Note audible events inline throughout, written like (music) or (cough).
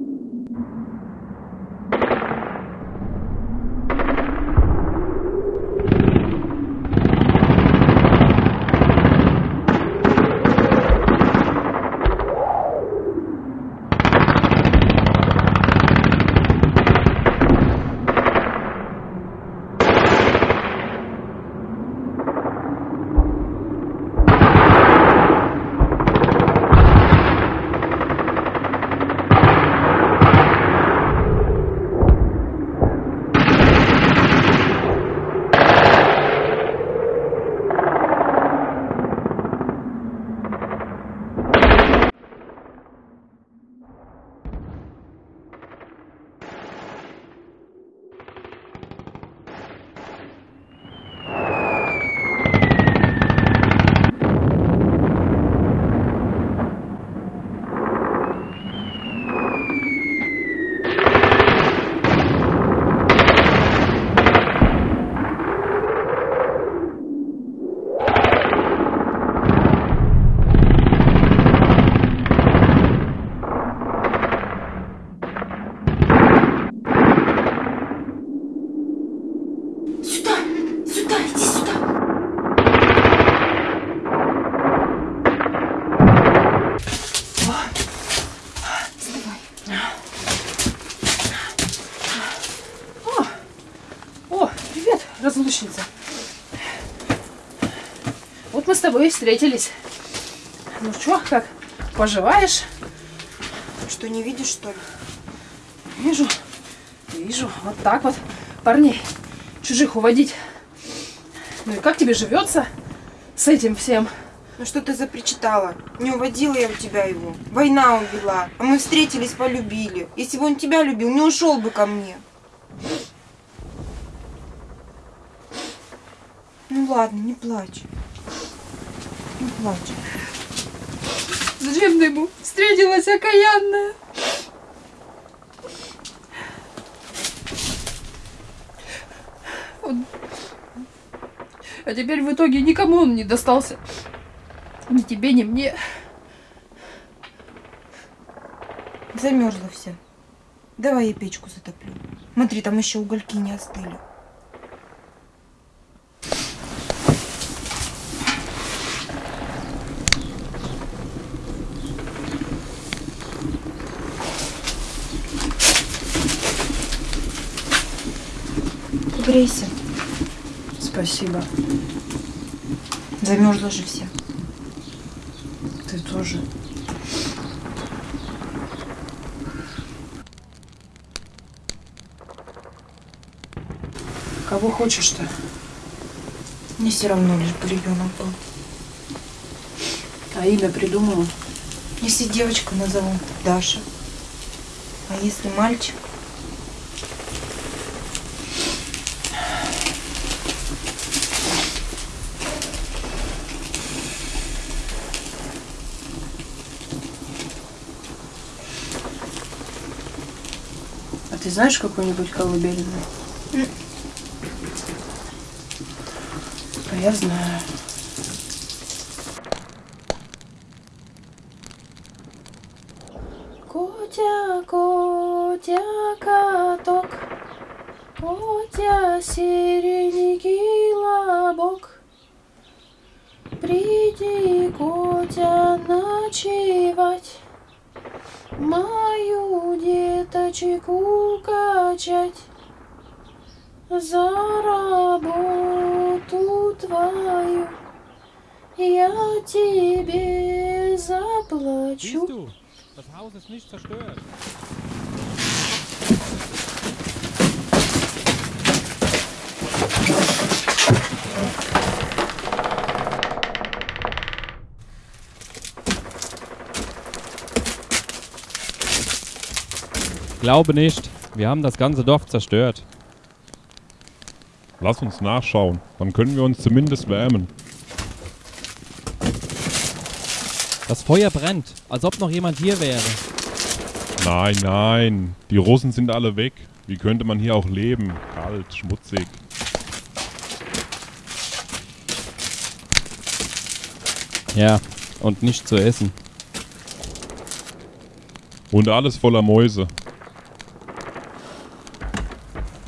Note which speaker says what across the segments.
Speaker 1: あ。Разлучница. Вот мы с тобой и встретились. Ну чё, как, поживаешь?
Speaker 2: Что, не видишь, что ли?
Speaker 1: Вижу, вижу, вот так вот парней чужих уводить. Ну и как тебе живется с этим всем?
Speaker 2: Ну что ты запричитала? Не уводила я у тебя его. Война увела. А мы встретились, полюбили. Если бы он тебя любил, не ушел бы ко мне. Ну ладно, не плачь. Не плачь.
Speaker 1: Зачем ты ему встретилась окаянная? Он- А теперь в итоге никому он не достался. Ни тебе, ни мне.
Speaker 2: Замерзла вся. Давай я печку затоплю. Смотри, там еще угольки не остыли. Грейся.
Speaker 1: Спасибо.
Speaker 2: Замерзла же вся.
Speaker 1: Ты тоже. Кого хочешь-то?
Speaker 2: Мне все равно лишь бы ребенок был.
Speaker 1: А имя придумала?
Speaker 2: Если девочку назову Даша, а если мальчик,
Speaker 1: ты знаешь какой-нибудь колыбельный? А я знаю. Котя, котя, каток, Котя, сиренький лобок. Приди, котя, ночевать, Мою деточку качать. За работу твою я тебе заплачу.
Speaker 3: Glaube nicht, wir haben das ganze Dorf zerstört.
Speaker 4: Lass uns nachschauen. Dann können wir uns zumindest wärmen.
Speaker 3: Das Feuer brennt, als ob noch jemand hier wäre.
Speaker 4: Nein, nein. Die Russen sind alle weg. Wie könnte man hier auch leben? Kalt, schmutzig.
Speaker 3: Ja, und nicht zu essen.
Speaker 4: Und alles voller Mäuse.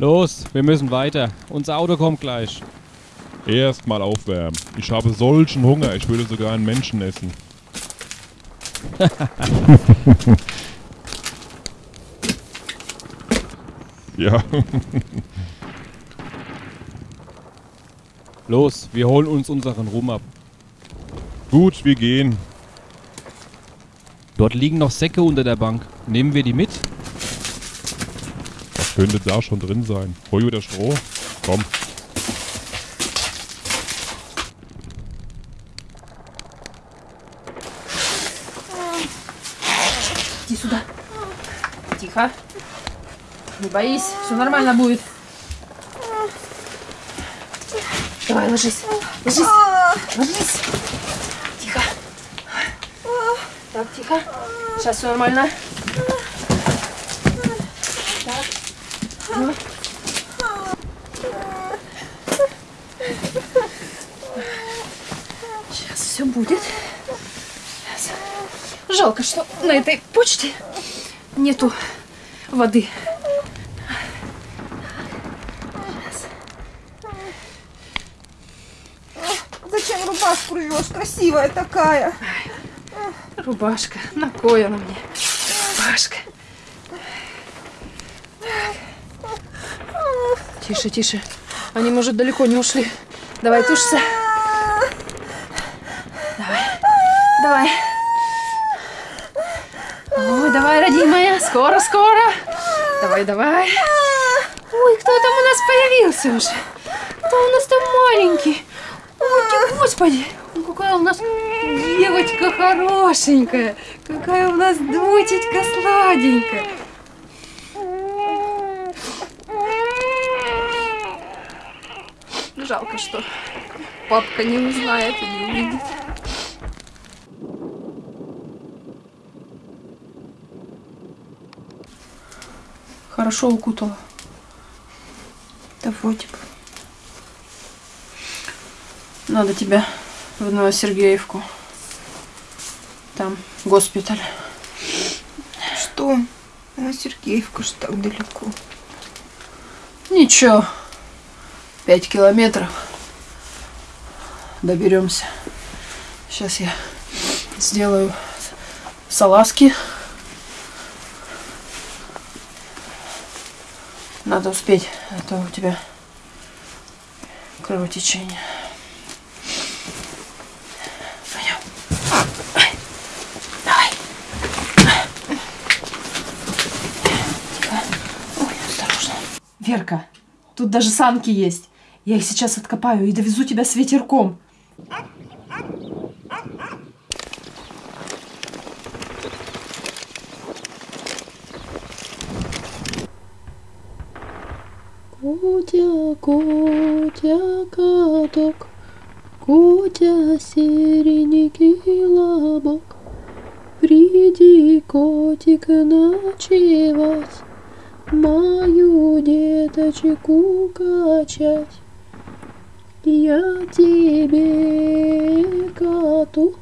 Speaker 3: Los, wir müssen weiter. Unser Auto kommt gleich.
Speaker 4: Erstmal aufwärmen. Ich habe solchen Hunger, ich würde sogar einen Menschen essen. (laughs) ja, (laughs)
Speaker 3: Los, wir holen uns unseren Ruhm ab.
Speaker 4: gut, wir gehen.
Speaker 3: Dort liegen noch Säcke unter der Bank. Nehmen wir die mit?
Speaker 4: Was könnte da schon drin sein? Heu oder Stroh? Komm.
Speaker 1: Иди сюда. Тихо. Не боись, все нормально будет. Давай, ложись. Ложись. Ложись. Тихо. Так, тихо. Сейчас все нормально. Сейчас все будет. Сейчас. Жалко, что на этой почте нету воды.
Speaker 2: Зачем рубашку рвешь? Красивая такая.
Speaker 1: Рубашка. На кой она мне? Рубашка. Тише, тише. Они, может, далеко не ушли. Давай, тушься. Давай. Давай. Ой, давай, родимая. Скоро, скоро. Давай, давай. Ой, кто там у нас появился уже? Кто у нас там маленький? Ой, господи. Какая у нас девочка хорошенькая. Какая у нас дочечка сладенькая. Жалко, что папка не узнает и не увидит. Хорошо укутала.
Speaker 2: Да вроде бы.
Speaker 1: Надо тебя в Новосергеевку. Там госпиталь.
Speaker 2: Что? А Сергеевка ж так далеко.
Speaker 1: Ничего. Пять километров. Доберемся. Сейчас я сделаю салазки. Надо успеть, а то у тебя кровотечение. Верка, тут даже санки есть. Я их сейчас откопаю и довезу тебя с ветерком.
Speaker 5: Котя, котя, каток, котя, серенький лобок, Приди, котик, ночевать, Мою деточку качать. Я тебе, коту,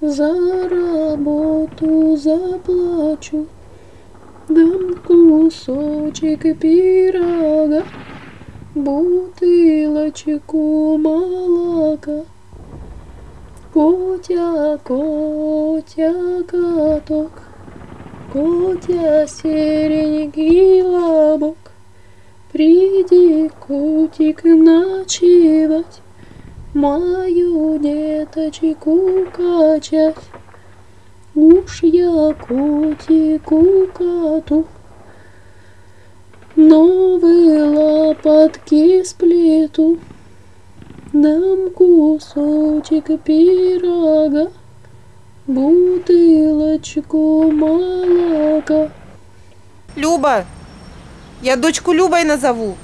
Speaker 5: за работу заплачу. Дам кусочек пирога, бутылочку молока. Котя, котя, каток, котя, серенький лобок, Приди, котик, ночевать, мою деточку качать. Уж я котику коту Новые лопатки сплету Дам кусочек пирога Бутылочку молока
Speaker 2: Люба! Я дочку Любой назову.